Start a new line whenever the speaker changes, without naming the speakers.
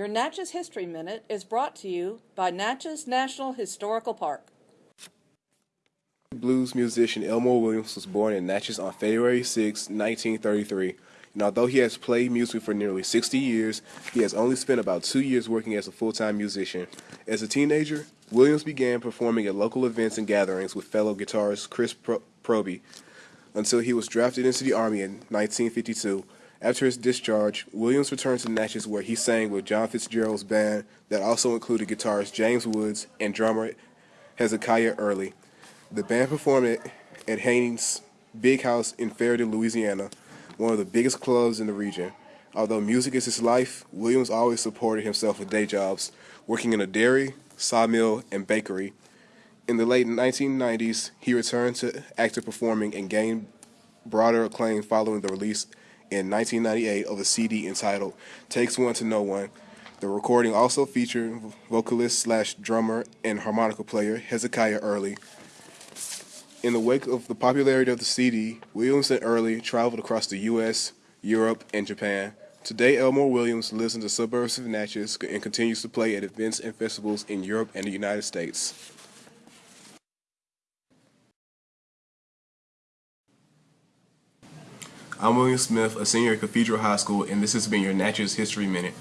Your Natchez History Minute is brought to you by Natchez National Historical Park.
Blues musician Elmo Williams was born in Natchez on February 6, 1933. And although he has played music for nearly 60 years, he has only spent about two years working as a full-time musician. As a teenager, Williams began performing at local events and gatherings with fellow guitarist Chris Pro- Proby until he was drafted into the Army in 1952. After his discharge, Williams returned to Natchez where he sang with John Fitzgerald's band that also included guitarist James Woods and drummer Hezekiah Early. The band performed at, Haney's Big House in Ferriday, Louisiana, one of the biggest clubs in the region. Although music is his life, Williams always supported himself with day jobs, working in a dairy, sawmill, and bakery. In the late 1990s, he returned to active performing and gained broader acclaim following the release in 1998 of a CD entitled Takes One to Know One. The recording also featured vocalist slash drummer and harmonica player Hezekiah Early. In the wake of the popularity of the CD, Williams and Early traveled across the U.S., Europe, and Japan. Today, Elmo Williams lives in the suburbs of Natchez and continues to play at events and festivals in Europe and the United States. I'm William Smith, a senior at Cathedral High School, and this has been your Natchez History Minute.